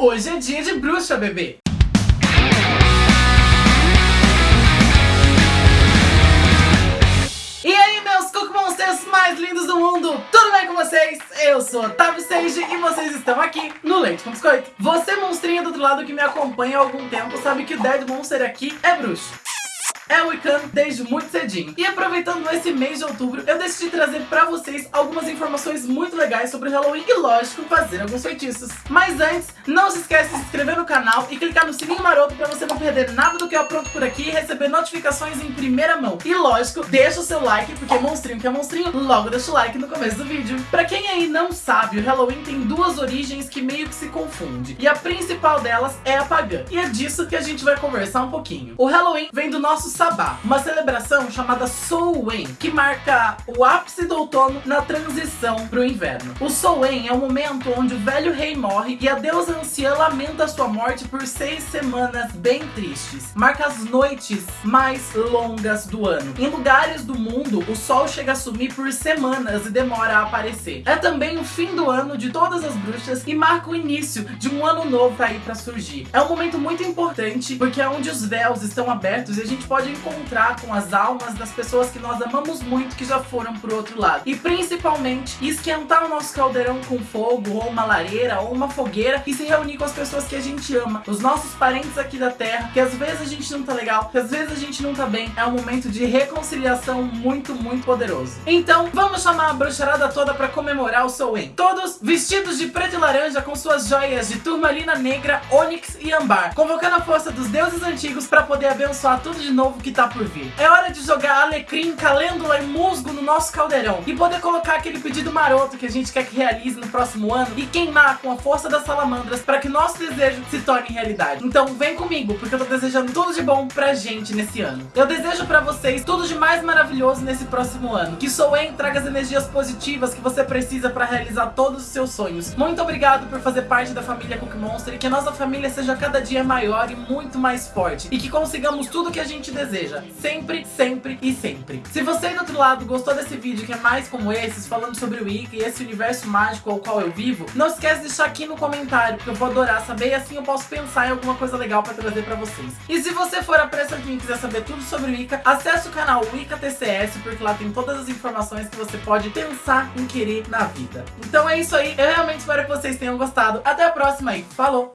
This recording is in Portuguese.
Hoje é dia de bruxa, bebê! E aí, meus Cook Monsters mais lindos do mundo, tudo bem com vocês? Eu sou Otávio Sage e vocês estão aqui no Leite com Biscoito. Você, monstrinho do outro lado que me acompanha há algum tempo, sabe que o Dead Monster aqui é bruxo é Wiccan desde muito cedinho. E aproveitando esse mês de outubro, eu decidi trazer pra vocês algumas informações muito legais sobre Halloween e, lógico, fazer alguns feitiços. Mas antes, não se esquece de se inscrever no canal e clicar no sininho maroto pra você não perder nada do que eu apronto por aqui e receber notificações em primeira mão. E lógico, deixa o seu like, porque monstrinho que é monstrinho, logo deixa o like no começo do vídeo. Pra quem aí não sabe, o Halloween tem duas origens que meio que se confundem. E a principal delas é a pagã. E é disso que a gente vai conversar um pouquinho. O Halloween vem do nosso Sabá, uma celebração chamada Samhain, que marca o ápice do outono na transição para o inverno. O Samhain é o momento onde o velho rei morre e a deusa anciã lamenta sua morte por seis semanas bem tristes. Marca as noites mais longas do ano. Em lugares do mundo, o sol chega a sumir por semanas e demora a aparecer. É também o fim do ano de todas as bruxas e marca o início de um ano novo aí para surgir. É um momento muito importante porque é onde os véus estão abertos e a gente pode encontrar com as almas das pessoas que nós amamos muito que já foram pro outro lado. E principalmente esquentar o nosso caldeirão com fogo, ou uma lareira, ou uma fogueira e se reunir com as pessoas que a gente ama, os nossos parentes aqui da terra, que às vezes a gente não tá legal, que às vezes a gente não tá bem. É um momento de reconciliação muito, muito poderoso. Então, vamos chamar a bruxarada toda pra comemorar o Samhain. Todos vestidos de preto e laranja com suas joias de turmalina negra, ônix e ambar, convocando a força dos deuses antigos pra poder abençoar tudo de novo que tá por vir. É hora de jogar alecrim, calêndula e musgo no nosso caldeirão e poder colocar aquele pedido maroto que a gente quer que realize no próximo ano e queimar com a força das salamandras para que nosso desejo se torne realidade. Então vem comigo, porque eu tô desejando tudo de bom pra gente nesse ano. Eu desejo pra vocês tudo de mais maravilhoso nesse próximo ano. Que Soen traga as energias positivas que você precisa pra realizar todos os seus sonhos. Muito obrigado por fazer parte da família Cook Monster e que a nossa família seja cada dia maior e muito mais forte. E que consigamos tudo que a gente deseja. Sempre, sempre e sempre. Se você do outro lado gostou desse vídeo que é mais como esses, falando sobre o Wicca e esse universo mágico ao qual eu vivo, não esquece de deixar aqui no comentário, porque eu vou adorar saber e assim eu posso pensar em alguma coisa legal pra trazer pra vocês. E se você for a pressa aqui e quiser saber tudo sobre o Wicca, acesse o canal Wicca TCS, porque lá tem todas as informações que você pode pensar em querer na vida. Então é isso aí, eu realmente espero que vocês tenham gostado. Até a próxima e falou!